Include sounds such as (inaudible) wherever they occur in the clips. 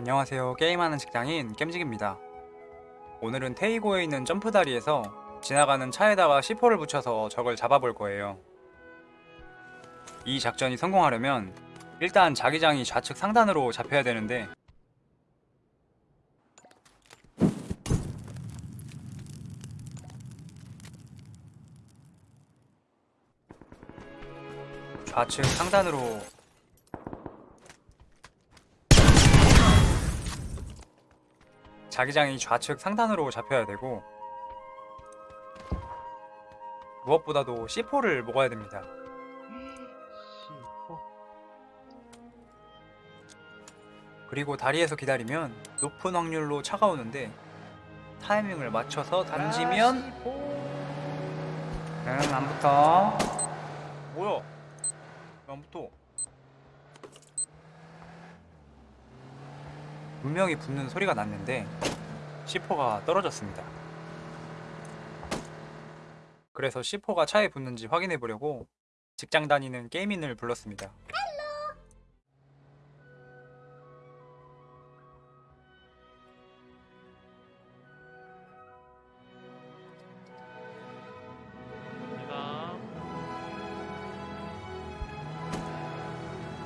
안녕하세요. 게임하는 직장인 겜직입니다. 오늘은 테이고에 있는 점프 다리에서 지나가는 차에다가 C4를 붙여서 적을 잡아볼 거예요. 이 작전이 성공하려면 일단 자기장이 좌측 상단으로 잡혀야 되는데 좌측 상단으로 자기장이 좌측 상단으로 잡혀야 되고 무엇보다도 C4를 먹어야 됩니다. 그리고 다리에서 기다리면 높은 확률로 차가 오는데 타이밍을 맞춰서 던지면 응, 안 붙어. 뭐야? 왜안 붙어? 분명히 붙는 소리가 났는데 C4가 떨어졌습니다. 그래서 C4가 차에 붙는지 확인해 보려고 직장 다니는 게이민을 불렀습니다.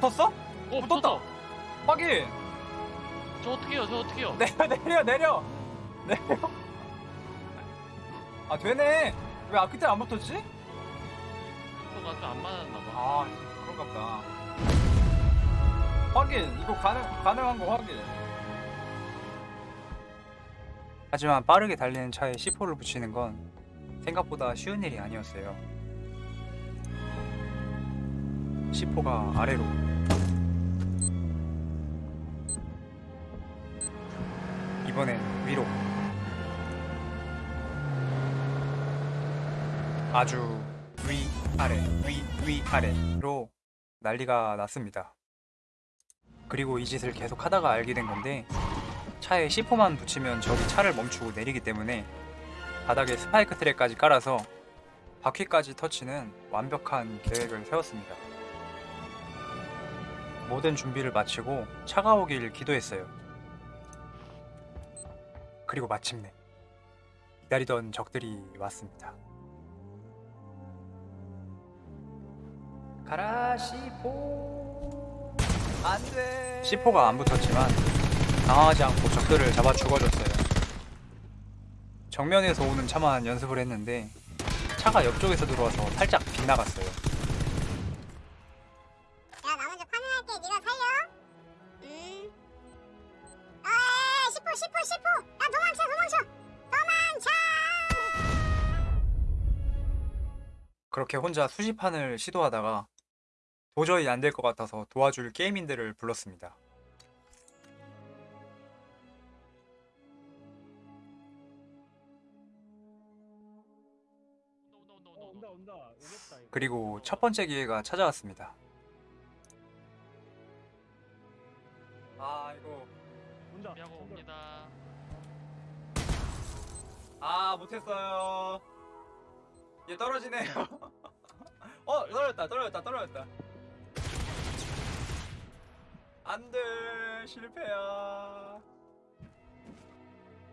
붙었어? 어 붙었다. 붙었다 확인! 저 어떻게 해요 저 어떻게 해요? (laughs) 내려 내려 내려! 내려! 아 되네! 왜 아, 그때 안 붙었지? 저 아까 안 맞았나 봐. 아 그런가 보다. 확인! 이거 가능, 가능한 거 확인! 하지만 빠르게 달리는 차에 C4를 붙이는 건 생각보다 쉬운 일이 아니었어요. C4가 아래로 이번엔 위로 아주 위 아래 위 위 아래로 난리가 났습니다. 그리고 이 짓을 계속 하다가 알게 된 건데 차에 C4만 붙이면 적이 차를 멈추고 내리기 때문에 바닥에 스파이크 트랙까지 깔아서 바퀴까지 터치는 완벽한 계획을 세웠습니다. 모든 준비를 마치고 차가 오길 기도했어요. 그리고 마침내 기다리던 적들이 왔습니다. 가라 C4 안돼. C4가 안 붙었지만 당황하지 않고 적들을 잡아 죽어줬어요. 정면에서 오는 차만 연습을 했는데 차가 옆쪽에서 들어와서 살짝 빗나갔어요 그렇게 혼자 수집판을 시도하다가 도저히 안 될 것 같아서 도와줄 게이민들을 불렀습니다. 그리고 첫 번째 기회가 찾아왔습니다 아 이거 온다. 옵니다 아 못했어요 얘 떨어지네요 (laughs) 어 떨어졌다 떨어졌다 떨어졌다. 안돼 실패야.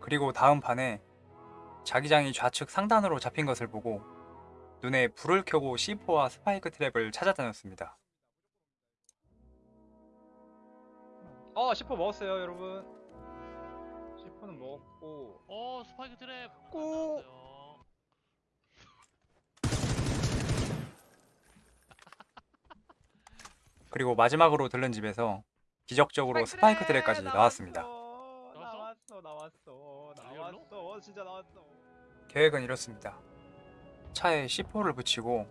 그리고 다음 판에 자기장이 좌측 상단으로 잡힌 것을 보고 눈에 불을 켜고 C4와 spike trap을 찾아다녔습니다. 어 C4 먹었어요 여러분. C4는 먹었고. 어 spike trap 꾹. 나왔어요. 그리고 마지막으로 들른 집에서 기적적으로 spike trap까지 나왔습니다. 나왔어 나왔어 나왔어 진짜 나왔어 계획은 이렇습니다. 차에 C4를 붙이고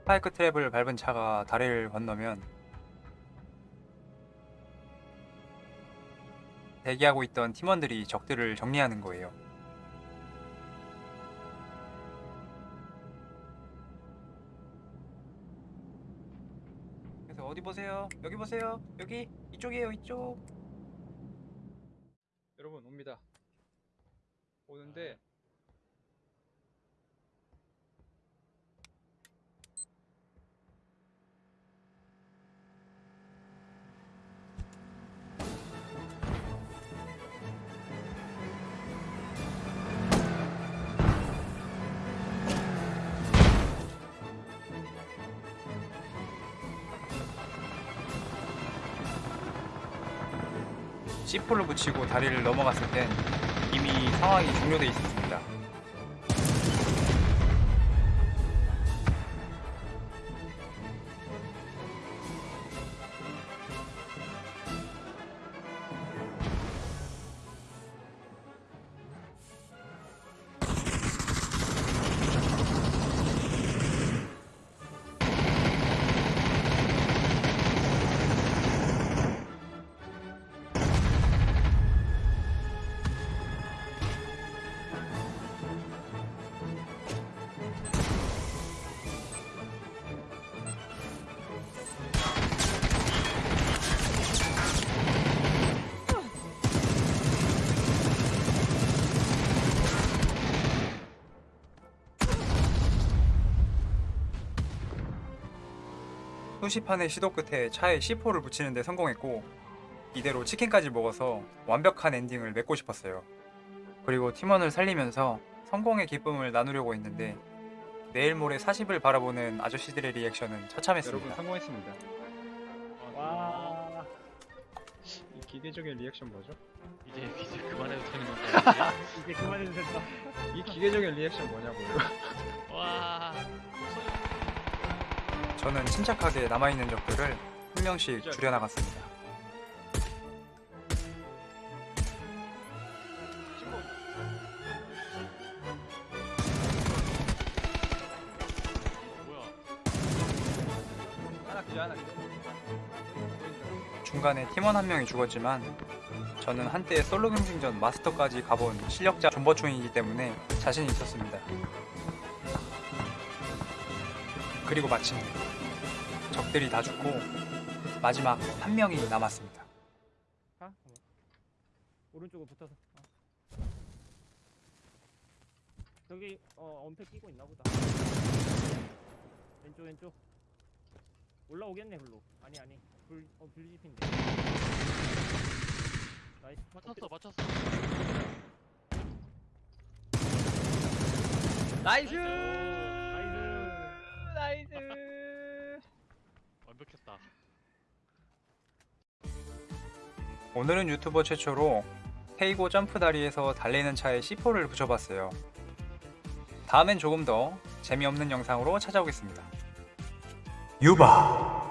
스파이크 트랩을 밟은 차가 다리를 건너면 대기하고 있던 팀원들이 적들을 정리하는 거예요. 어디 보세요? 여기 보세요. 여기 이쪽이에요. 이쪽. 여러분 옵니다. 오는데 C4를 붙이고 다리를 넘어갔을 땐 이미 상황이 종료돼 있었습니다. 수십 판의 시도 끝에 차에 C4를 붙이는 데 성공했고 이대로 치킨까지 먹어서 완벽한 엔딩을 맺고 싶었어요. 그리고 팀원을 살리면서 성공의 기쁨을 나누려고 했는데 내일 모레 40을 바라보는 아저씨들의 리액션은 여러분 처참했습니다. 성공했습니다. 와. 이 기계적인 리액션 뭐죠? 이제 이제 그만해도 되는 건가요? (laughs) 이제 그만해도 된다. 이 기계적인 리액션 뭐냐고요? 와. 저는 침착하게 남아있는 적들을 한 명씩 줄여나갔습니다. 중간에 팀원 한 명이 죽었지만 저는 한때 솔로 경쟁전 마스터까지 가본 실력자 존버충이기 때문에 자신이 있었습니다. 그리고 마침내 적들이 다 죽고 마지막 한 명이 남았습니다. 가. 오른쪽으로 붙어서. 어. 저기 어 엄폐 끼고 있나 보다. 왼쪽 왼쪽. 올라오겠네 글로. 아니 아니. 불 어, 불집인데. nice. 맞췄어, 맞췄어. Nice! Nice. 오늘은 유튜버 최초로 태이고 점프 다리에서 달리는 차에 C4를 붙여봤어요. 다음엔 조금 더 재미없는 영상으로 찾아오겠습니다. 유바